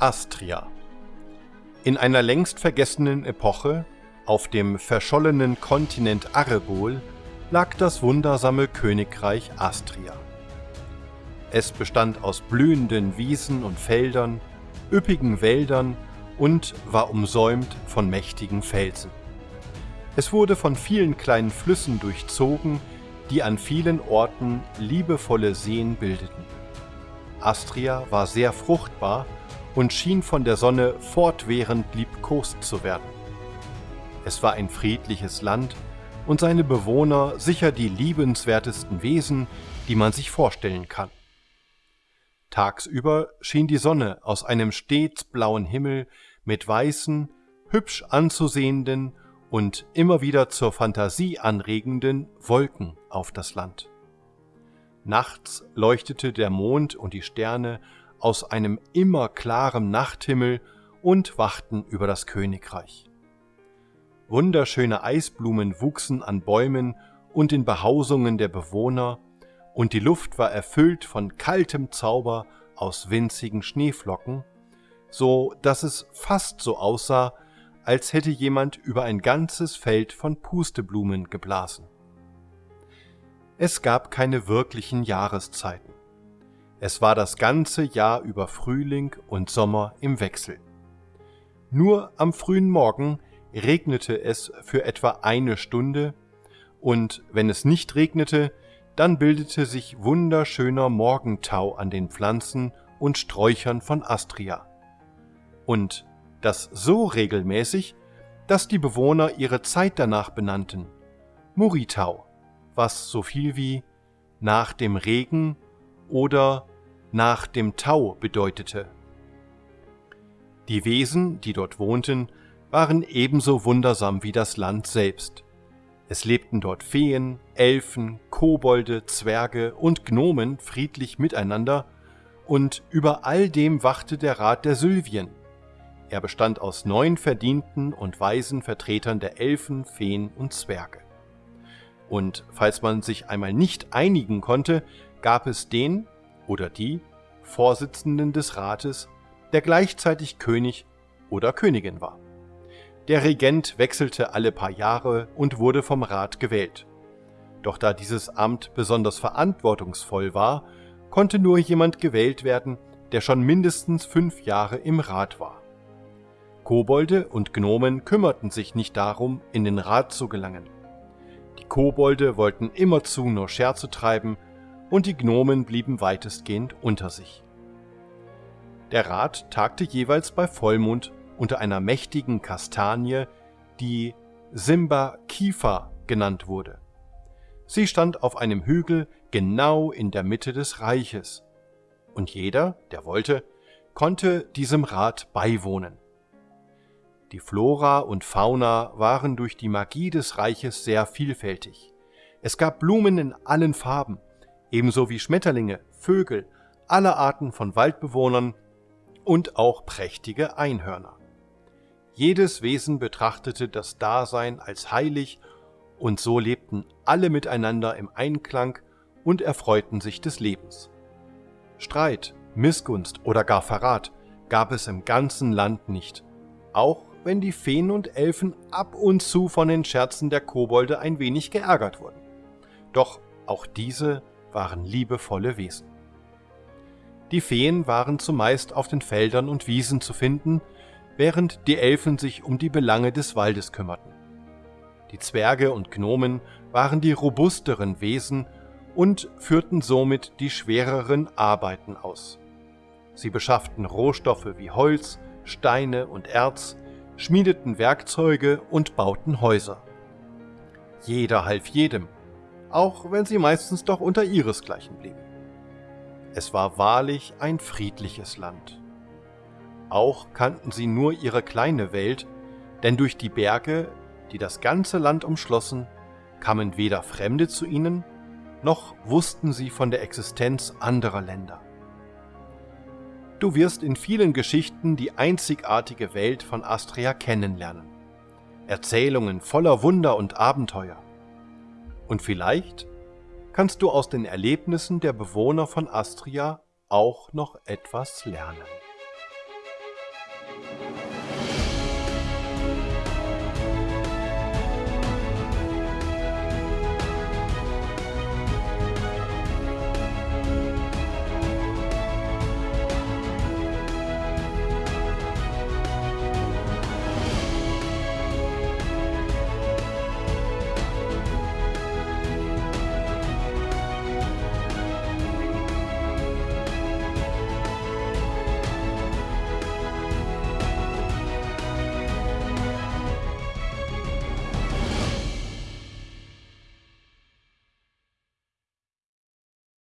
Astria In einer längst vergessenen Epoche, auf dem verschollenen Kontinent Arrebol, lag das wundersame Königreich Astria. Es bestand aus blühenden Wiesen und Feldern, üppigen Wäldern und war umsäumt von mächtigen Felsen. Es wurde von vielen kleinen Flüssen durchzogen, die an vielen Orten liebevolle Seen bildeten. Astria war sehr fruchtbar und schien von der Sonne fortwährend liebkost zu werden. Es war ein friedliches Land und seine Bewohner sicher die liebenswertesten Wesen, die man sich vorstellen kann. Tagsüber schien die Sonne aus einem stets blauen Himmel mit weißen, hübsch anzusehenden und immer wieder zur Fantasie anregenden Wolken auf das Land. Nachts leuchtete der Mond und die Sterne aus einem immer klaren Nachthimmel und wachten über das Königreich. Wunderschöne Eisblumen wuchsen an Bäumen und in Behausungen der Bewohner, und die Luft war erfüllt von kaltem Zauber aus winzigen Schneeflocken, so dass es fast so aussah, als hätte jemand über ein ganzes Feld von Pusteblumen geblasen. Es gab keine wirklichen Jahreszeiten. Es war das ganze Jahr über Frühling und Sommer im Wechsel. Nur am frühen Morgen regnete es für etwa eine Stunde, und wenn es nicht regnete, dann bildete sich wunderschöner Morgentau an den Pflanzen und Sträuchern von Astria. Und das so regelmäßig, dass die Bewohner ihre Zeit danach benannten. Muritau, was so viel wie nach dem Regen oder nach dem Tau bedeutete. Die Wesen, die dort wohnten, waren ebenso wundersam wie das Land selbst. Es lebten dort Feen, Elfen, Kobolde, Zwerge und Gnomen friedlich miteinander, und über all dem wachte der Rat der Sylvien. Er bestand aus neun verdienten und weisen Vertretern der Elfen, Feen und Zwerge. Und falls man sich einmal nicht einigen konnte, gab es den oder die Vorsitzenden des Rates, der gleichzeitig König oder Königin war. Der Regent wechselte alle paar Jahre und wurde vom Rat gewählt. Doch da dieses Amt besonders verantwortungsvoll war, konnte nur jemand gewählt werden, der schon mindestens fünf Jahre im Rat war. Kobolde und Gnomen kümmerten sich nicht darum, in den Rat zu gelangen. Die Kobolde wollten immerzu nur Scherze treiben und die Gnomen blieben weitestgehend unter sich. Der Rat tagte jeweils bei Vollmond unter einer mächtigen Kastanie, die Simba Kifa genannt wurde. Sie stand auf einem Hügel genau in der Mitte des Reiches, und jeder, der wollte, konnte diesem Rat beiwohnen. Die Flora und Fauna waren durch die Magie des Reiches sehr vielfältig. Es gab Blumen in allen Farben, ebenso wie Schmetterlinge, Vögel, alle Arten von Waldbewohnern und auch prächtige Einhörner. Jedes Wesen betrachtete das Dasein als heilig, und so lebten alle miteinander im Einklang und erfreuten sich des Lebens. Streit, Missgunst oder gar Verrat gab es im ganzen Land nicht, auch wenn die Feen und Elfen ab und zu von den Scherzen der Kobolde ein wenig geärgert wurden. Doch auch diese waren liebevolle Wesen. Die Feen waren zumeist auf den Feldern und Wiesen zu finden, während die Elfen sich um die Belange des Waldes kümmerten. Die Zwerge und Gnomen waren die robusteren Wesen und führten somit die schwereren Arbeiten aus. Sie beschafften Rohstoffe wie Holz, Steine und Erz, schmiedeten Werkzeuge und bauten Häuser. Jeder half jedem, auch wenn sie meistens doch unter ihresgleichen blieben. Es war wahrlich ein friedliches Land. Auch kannten sie nur ihre kleine Welt, denn durch die Berge, die das ganze Land umschlossen, kamen weder Fremde zu ihnen, noch wussten sie von der Existenz anderer Länder. Du wirst in vielen Geschichten die einzigartige Welt von Astria kennenlernen. Erzählungen voller Wunder und Abenteuer. Und vielleicht kannst du aus den Erlebnissen der Bewohner von Astria auch noch etwas lernen.